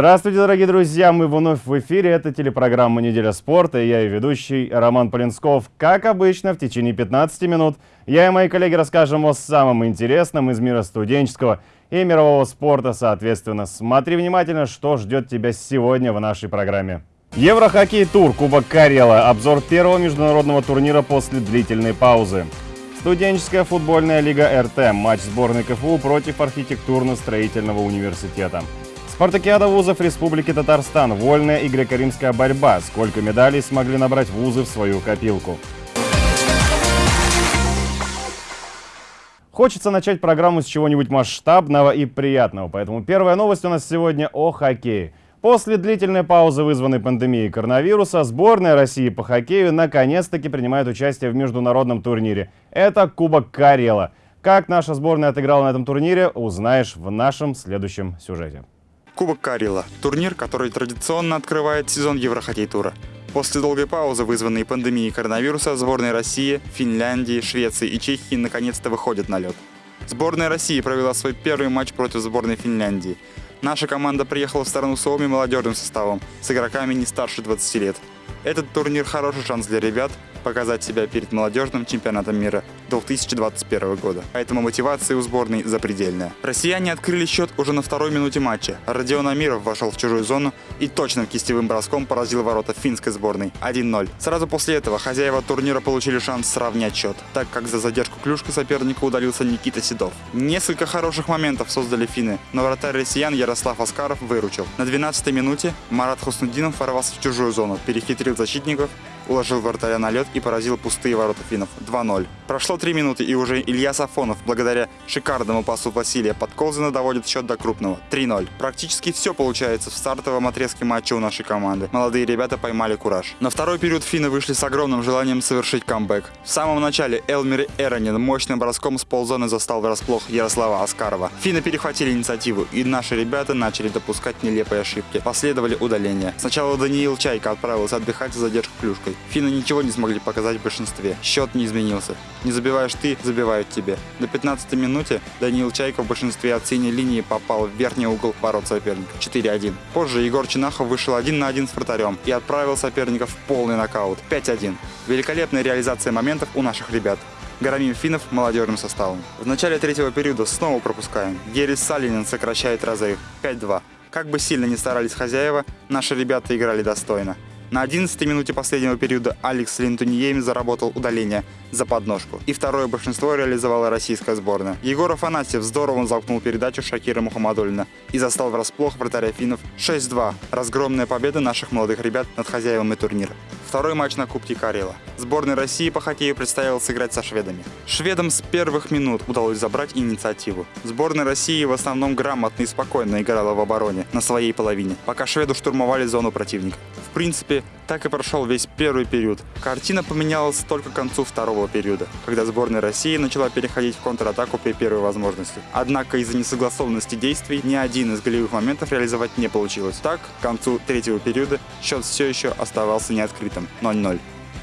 Здравствуйте, дорогие друзья! Мы вновь в эфире. Это телепрограмма «Неделя спорта» и я и ведущий Роман Полинсков. Как обычно, в течение 15 минут я и мои коллеги расскажем о самом интересном из мира студенческого и мирового спорта, соответственно. Смотри внимательно, что ждет тебя сегодня в нашей программе. Еврохоккей тур Кубок Карела. Обзор первого международного турнира после длительной паузы. Студенческая футбольная лига РТ. Матч сборной КФУ против архитектурно-строительного университета. Спартакиада вузов Республики Татарстан. Вольная и греко-римская борьба. Сколько медалей смогли набрать вузы в свою копилку. Хочется начать программу с чего-нибудь масштабного и приятного, поэтому первая новость у нас сегодня о хоккее. После длительной паузы, вызванной пандемией коронавируса, сборная России по хоккею наконец-таки принимает участие в международном турнире. Это Кубок Карела. Как наша сборная отыграла на этом турнире, узнаешь в нашем следующем сюжете. Кубок Карила – турнир, который традиционно открывает сезон Еврохоккей-тура. После долгой паузы, вызванной пандемией коронавируса, сборные России, Финляндии, Швеции и Чехии наконец-то выходят на лед. Сборная России провела свой первый матч против сборной Финляндии. Наша команда приехала в страну Суоми молодежным составом, с игроками не старше 20 лет. Этот турнир – хороший шанс для ребят, показать себя перед молодежным чемпионатом мира 2021 года. Поэтому мотивация у сборной запредельная. Россияне открыли счет уже на второй минуте матча. Родион Амиров вошел в чужую зону и точным кистевым броском поразил ворота финской сборной 1-0. Сразу после этого хозяева турнира получили шанс сравнять счет, так как за задержку клюшки соперника удалился Никита Седов. Несколько хороших моментов создали финны, но вратарь россиян Ярослав Аскаров выручил. На 12-й минуте Марат Хуснудинов ворвался в чужую зону, перехитрил защитников уложил вратаря на лед и поразил пустые ворота финнов 2-0. Прошло 3 минуты и уже Илья Сафонов, благодаря шикарному пасу Василия Подколзина, доводит счет до крупного 3-0. Практически все получается в стартовом отрезке матча у нашей команды. Молодые ребята поймали кураж. На второй период финны вышли с огромным желанием совершить камбэк. В самом начале Элмир Эронин мощным броском с ползоны застал врасплох Ярослава Аскарова. Финны перехватили инициативу, и наши ребята начали допускать нелепые ошибки. Последовали удаления. Сначала Даниил Чайка отправился отдыхать за задержку клюшкой. Финны ничего не смогли показать в большинстве. Счет не изменился. Не забиваешь ты, забивают тебе. До 15 минуте Даниил Чайко в большинстве от синей линии попал в верхний угол ворот соперника. 4-1. Позже Егор Чинахов вышел один на один с вратарем и отправил соперников в полный нокаут. 5-1. Великолепная реализация моментов у наших ребят. Громим финнов молодежным составом. В начале третьего периода снова пропускаем. Герис Салинин сокращает разрыв. 5-2. Как бы сильно ни старались хозяева, наши ребята играли достойно. На 11 минуте последнего периода Алекс Линтуниеми заработал удаление за подножку. И второе большинство реализовала российская сборная. Егор Афанасьев здорово замкнул передачу Шакира Мухаммадулина и застал врасплох вратаря финнов 6-2. Разгромная победа наших молодых ребят над хозяевами турнира. Второй матч на Кубке Карела. Сборной России по хоккею предстояло сыграть со шведами. Шведам с первых минут удалось забрать инициативу. Сборная России в основном грамотно и спокойно играла в обороне на своей половине, пока шведы штурмовали зону противника. В принципе, так и прошел весь первый период. Картина поменялась только к концу второго периода, когда сборная России начала переходить в контратаку при первой возможности. Однако из-за несогласованности действий ни один из голевых моментов реализовать не получилось. Так, к концу третьего периода счет все еще оставался неоткрытым 0-0.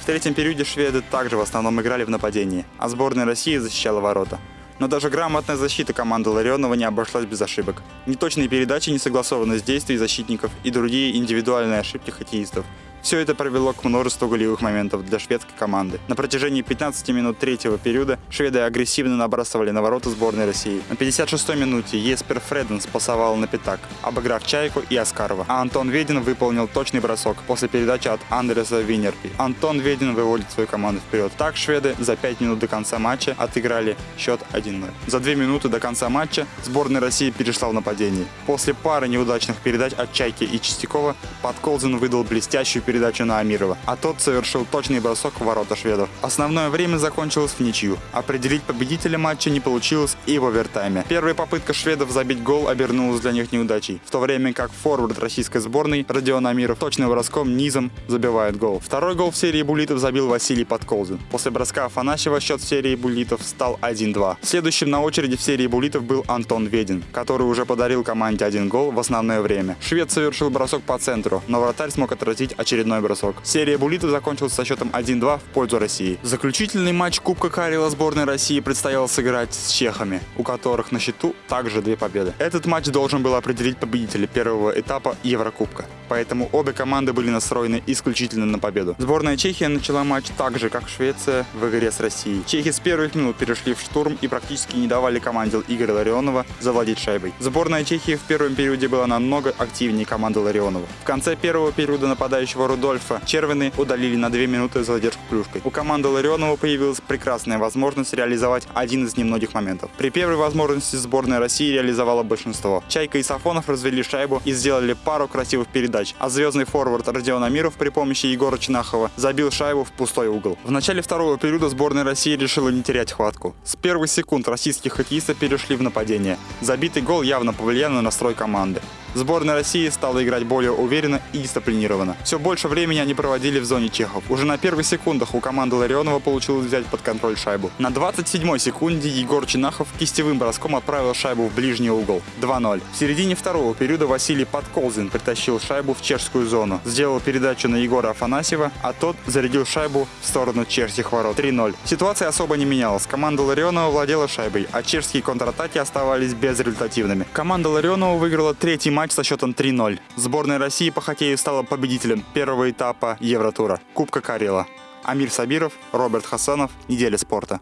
В третьем периоде шведы также в основном играли в нападении, а сборная России защищала ворота. Но даже грамотная защита команды Ларионова не обошлась без ошибок. Неточные передачи, несогласованность действий защитников и другие индивидуальные ошибки хоккеистов – все это привело к множеству голевых моментов для шведской команды. На протяжении 15 минут третьего периода шведы агрессивно набрасывали на ворота сборной России. На 56-й минуте Еспер Фреден спасовал на пятак, обыграв Чайку и Аскарова. А Антон Ведин выполнил точный бросок после передачи от Андреса Винерпи. Антон Ведин выводит свою команду вперед. Так шведы за 5 минут до конца матча отыграли счет 1-0. За 2 минуты до конца матча сборная России перешла в нападение. После пары неудачных передач от Чайки и Чистякова Подколзин выдал блестящую передачу на Амирова, а тот совершил точный бросок в ворота шведов. Основное время закончилось в ничью. Определить победителя матча не получилось и в овертайме. Первая попытка шведов забить гол обернулась для них неудачей, в то время как форвард российской сборной Родион Амиров точным броском низом забивает гол. Второй гол в серии буллитов забил Василий Подколзин. После броска Афанасьева счет в серии буллитов стал 1-2. Следующим на очереди в серии буллитов был Антон Ведин, который уже подарил команде один гол в основное время. Швед совершил бросок по центру, но вратарь смог отразить очередной очередной бросок. Серия булитов закончилась со счетом 1-2 в пользу России. Заключительный матч Кубка Карела сборной России предстояло сыграть с чехами, у которых на счету также две победы. Этот матч должен был определить победителя первого этапа Еврокубка поэтому обе команды были настроены исключительно на победу. Сборная Чехии начала матч так же, как Швеция в игре с Россией. Чехи с первых минут перешли в штурм и практически не давали команде Игоря Ларионова завладеть шайбой. Сборная Чехии в первом периоде была намного активнее команды Ларионова. В конце первого периода нападающего Рудольфа Червины удалили на 2 минуты задержку клюшкой. У команды Ларионова появилась прекрасная возможность реализовать один из немногих моментов. При первой возможности сборная России реализовала большинство. Чайка и Сафонов развели шайбу и сделали пару красивых передач а звездный форвард Родион Амиров при помощи Егора Чинахова забил шайбу в пустой угол. В начале второго периода сборная России решила не терять хватку. С первых секунд российские хоккеисты перешли в нападение. Забитый гол явно повлиял на настрой команды. Сборная России стала играть более уверенно и дисциплинированно. Все больше времени они проводили в зоне чехов. Уже на первых секундах у команды Ларионова получилось взять под контроль шайбу. На 27-й секунде Егор Чинахов кистевым броском отправил шайбу в ближний угол. 2-0. В середине второго периода Василий Подколзин притащил шайбу в чешскую зону. Сделал передачу на Егора Афанасьева, а тот зарядил шайбу в сторону чешских ворот. 3-0. Ситуация особо не менялась. Команда Ларионова владела шайбой, а чешские контратаки оставались безрезультативными. Команда Ларионова выиграла третий матч со счетом 3-0. Сборная России по хоккею стала победителем первого этапа Евротура – Кубка Карела. Амир Сабиров, Роберт Хасанов. Неделя спорта.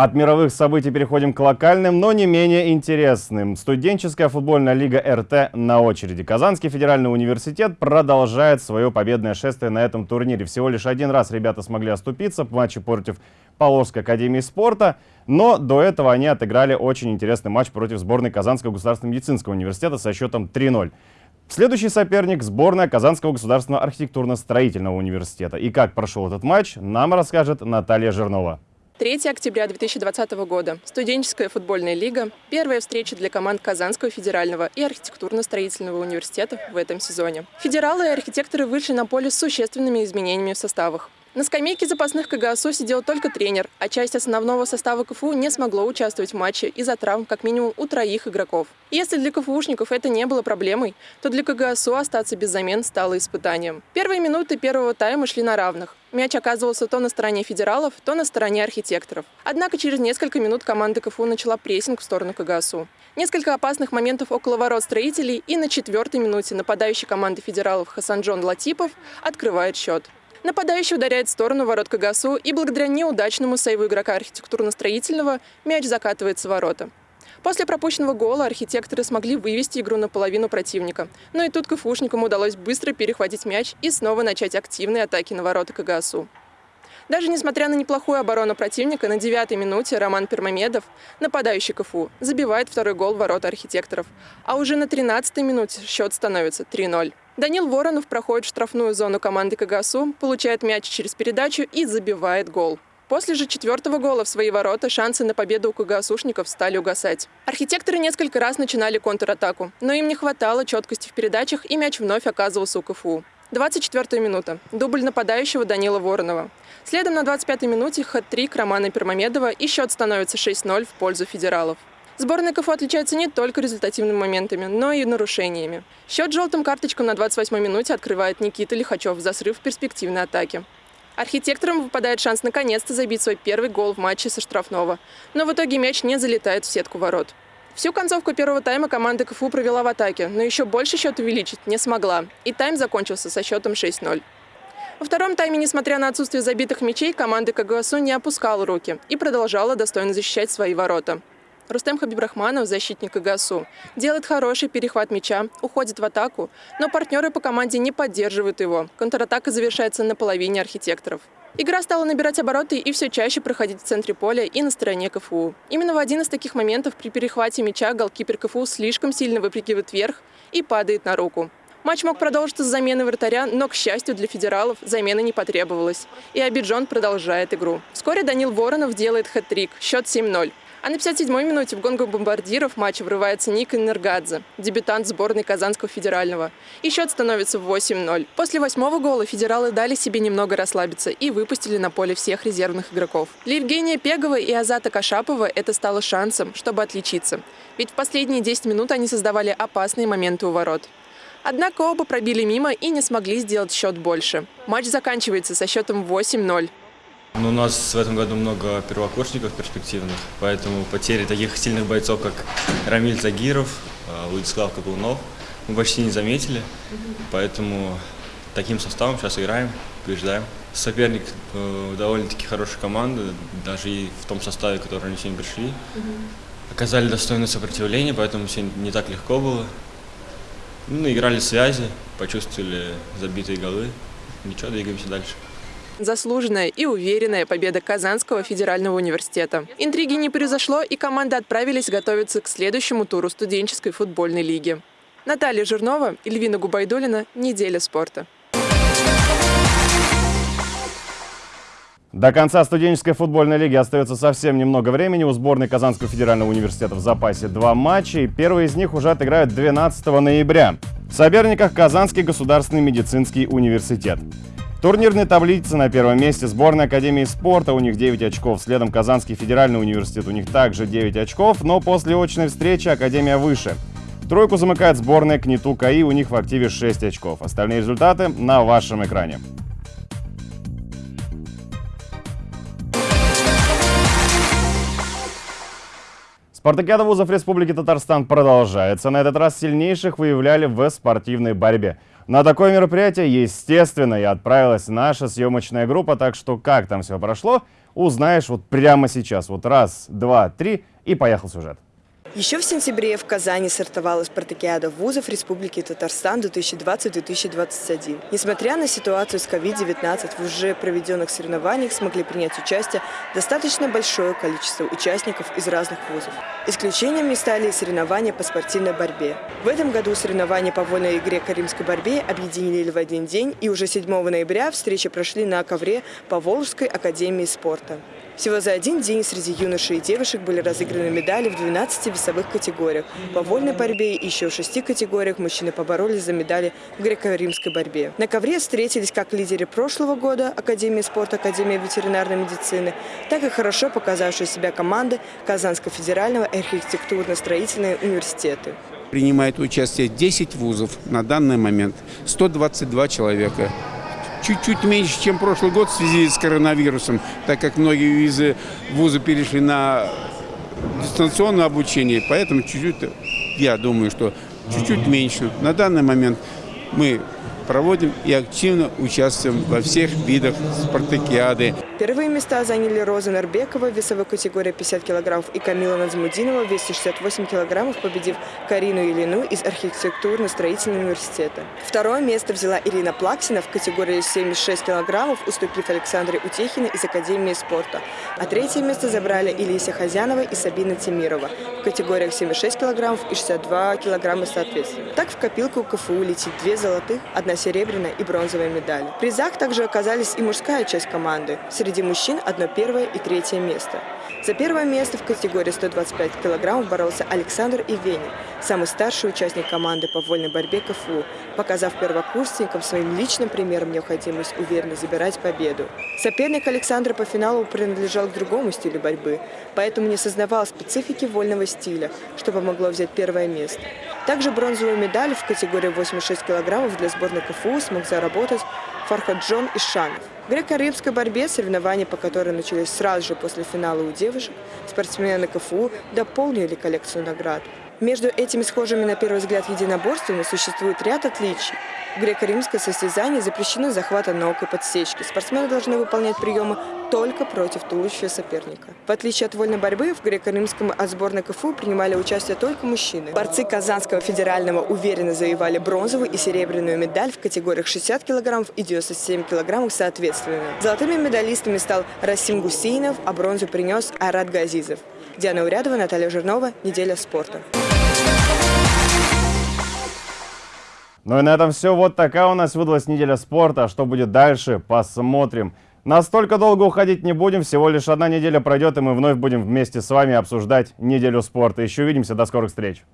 От мировых событий переходим к локальным, но не менее интересным. Студенческая футбольная лига РТ на очереди. Казанский федеральный университет продолжает свое победное шествие на этом турнире. Всего лишь один раз ребята смогли оступиться в матче против Поволжской академии спорта, но до этого они отыграли очень интересный матч против сборной Казанского государственного медицинского университета со счетом 3-0. Следующий соперник – сборная Казанского государственного архитектурно-строительного университета. И как прошел этот матч, нам расскажет Наталья Жирнова. 3 октября 2020 года. Студенческая футбольная лига. Первая встреча для команд Казанского федерального и архитектурно-строительного университета в этом сезоне. Федералы и архитекторы вышли на поле с существенными изменениями в составах. На скамейке запасных КГСУ сидел только тренер, а часть основного состава КФУ не смогло участвовать в матче из-за травм как минимум у троих игроков. Если для КФУшников это не было проблемой, то для КГСУ остаться без замен стало испытанием. Первые минуты первого тайма шли на равных. Мяч оказывался то на стороне федералов, то на стороне архитекторов. Однако через несколько минут команда КФУ начала прессинг в сторону КГСУ. Несколько опасных моментов около ворот строителей и на четвертой минуте нападающий команды федералов Хасанджон Латипов открывает счет. Нападающий ударяет в сторону ворот Кагасу, и благодаря неудачному сейву игрока архитектурно-строительного мяч закатывается в ворота. После пропущенного гола архитекторы смогли вывести игру на половину противника. Но и тут КФУшникам удалось быстро перехватить мяч и снова начать активные атаки на ворота КГСУ. Даже несмотря на неплохую оборону противника, на девятой минуте Роман Пермамедов, нападающий КФУ, забивает второй гол в ворота архитекторов. А уже на 13-й минуте счет становится 3-0. Данил Воронов проходит штрафную зону команды КГСУ, получает мяч через передачу и забивает гол. После же четвертого гола в свои ворота шансы на победу у КГСУшников стали угасать. Архитекторы несколько раз начинали контратаку, но им не хватало четкости в передачах, и мяч вновь оказывался у КФУ. 24 минута. Дубль нападающего Данила Воронова. Следом на 25-й минуте хэт-трик Романа Пермамедова и счет становится 6-0 в пользу федералов. Сборная КФУ отличается не только результативными моментами, но и нарушениями. Счет желтым карточкам на 28-й минуте открывает Никита Лихачев за срыв перспективной атаки. Архитекторам выпадает шанс наконец-то забить свой первый гол в матче со штрафного. Но в итоге мяч не залетает в сетку ворот. Всю концовку первого тайма команда КФУ провела в атаке, но еще больше счет увеличить не смогла. И тайм закончился со счетом 6-0. Во втором тайме, несмотря на отсутствие забитых мячей, команда КГСУ не опускала руки и продолжала достойно защищать свои ворота. Рустем Хабибрахманов, защитник ИГАСУ, делает хороший перехват мяча, уходит в атаку, но партнеры по команде не поддерживают его. Контратака завершается на половине архитекторов. Игра стала набирать обороты и все чаще проходить в центре поля и на стороне КФУ. Именно в один из таких моментов при перехвате мяча голкипер КФУ слишком сильно выпрыгивает вверх и падает на руку. Матч мог продолжиться с замены вратаря, но, к счастью для федералов, замены не потребовалось. И Абиджон продолжает игру. Вскоре Данил Воронов делает хэт-трик, счет 7-0. А на 57-й минуте в гонгу бомбардиров матча врывается Ник Энергадзе, дебютант сборной Казанского федерального. И счет становится 8-0. После восьмого гола федералы дали себе немного расслабиться и выпустили на поле всех резервных игроков. Для Евгения Пегова и Азата Кашапова это стало шансом, чтобы отличиться. Ведь в последние 10 минут они создавали опасные моменты у ворот. Однако оба пробили мимо и не смогли сделать счет больше. Матч заканчивается со счетом 8-0. Ну, у нас в этом году много первокурсников перспективных, поэтому потери таких сильных бойцов, как Рамиль Загиров, э, Владислав Каплунов, мы почти не заметили. Поэтому таким составом сейчас играем, побеждаем. Соперник э, довольно-таки хорошая команда, даже и в том составе, который они сегодня пришли. Оказали достойное сопротивление, поэтому сегодня не так легко было. Ну, играли связи, почувствовали забитые голы. Ничего, двигаемся дальше. Заслуженная и уверенная победа Казанского федерального университета. Интриги не произошло, и команды отправились готовиться к следующему туру студенческой футбольной лиги. Наталья Жирнова, Эльвина Губайдулина. Неделя спорта. До конца студенческой футбольной лиги остается совсем немного времени. У сборной Казанского федерального университета в запасе два матча, и первый из них уже отыграют 12 ноября. В соперниках Казанский государственный медицинский университет. Турнирной таблице на первом месте сборная Академии спорта, у них 9 очков. Следом Казанский федеральный университет, у них также 9 очков, но после очной встречи Академия выше. Тройку замыкает сборная КНИТУ КАИ, у них в активе 6 очков. Остальные результаты на вашем экране. Спартакиада вузов Республики Татарстан продолжается. На этот раз сильнейших выявляли в спортивной борьбе. На такое мероприятие, естественно, и отправилась наша съемочная группа, так что как там все прошло, узнаешь вот прямо сейчас. Вот раз, два, три и поехал сюжет. Еще в сентябре в Казани стартовала спартакиада вузов Республики Татарстан 2020-2021. Несмотря на ситуацию с COVID-19, в уже проведенных соревнованиях смогли принять участие достаточно большое количество участников из разных вузов. Исключениями стали соревнования по спортивной борьбе. В этом году соревнования по вольной игре каримской борьбе объединили в один день, и уже 7 ноября встречи прошли на ковре по Волжской академии спорта. Всего за один день среди юношей и девушек были разыграны медали в 12 весовых категориях. По вольной борьбе и еще в шести категориях мужчины поборолись за медали в греко-римской борьбе. На ковре встретились как лидеры прошлого года Академии спорта, Академия ветеринарной медицины, так и хорошо показавшие себя команды Казанского федерального архитектурно-строительного университета. Принимает участие 10 вузов на данный момент, 122 человека чуть-чуть меньше, чем прошлый год в связи с коронавирусом, так как многие из вуза перешли на дистанционное обучение, поэтому чуть-чуть, я думаю, что чуть-чуть меньше. На данный момент мы проводим и активно участвуем во всех видах спартакиады. Первые места заняли Роза Нарбекова в весовой категории 50 килограммов и Камила Надзмудинова в весе 68 килограммов, победив Карину Елину из архитектурно-строительного университета. Второе место взяла Ирина Плаксина в категории 76 килограммов, уступив Александре Утехиной из Академии спорта. А третье место забрали Илися Хазянова и Сабина Тимирова в категориях 76 килограммов и 62 килограмма соответственно. Так в копилку КФУ летит две золотых, одна серебряная и бронзовая медали. В призах также оказались и мужская часть команды. Среди мужчин одно первое и третье место. За первое место в категории 125 килограммов боролся Александр Ивенин, самый старший участник команды по вольной борьбе КФУ, показав первокурсникам своим личным примером необходимость уверенно забирать победу. Соперник Александра по финалу принадлежал к другому стилю борьбы, поэтому не сознавал специфики вольного стиля, что помогло взять первое место. Также бронзовую медаль в категории 86 килограммов для сборной КФУ смог заработать Фархаджон Ишанов. Греко-римской борьбе, соревнования по которой начались сразу же после финала у девушек, спортсмены КФУ дополнили коллекцию наград. Между этими схожими на первый взгляд единоборствами существует ряд отличий. В греко-римское состязании запрещено захвата ног и подсечки. Спортсмены должны выполнять приемы только против туловища соперника. В отличие от вольной борьбы, в греко-римском от сборной КФУ принимали участие только мужчины. Борцы Казанского федерального уверенно завоевали бронзовую и серебряную медаль в категориях 60 кг и 97 кг соответственно. Золотыми медалистами стал Расим Гусейнов, а бронзу принес Айрат Газизов. Диана Урядова, Наталья Жирнова. Неделя спорта. Ну и на этом все. Вот такая у нас выдалась неделя спорта. Что будет дальше, посмотрим. Настолько долго уходить не будем, всего лишь одна неделя пройдет, и мы вновь будем вместе с вами обсуждать неделю спорта. Еще увидимся, до скорых встреч!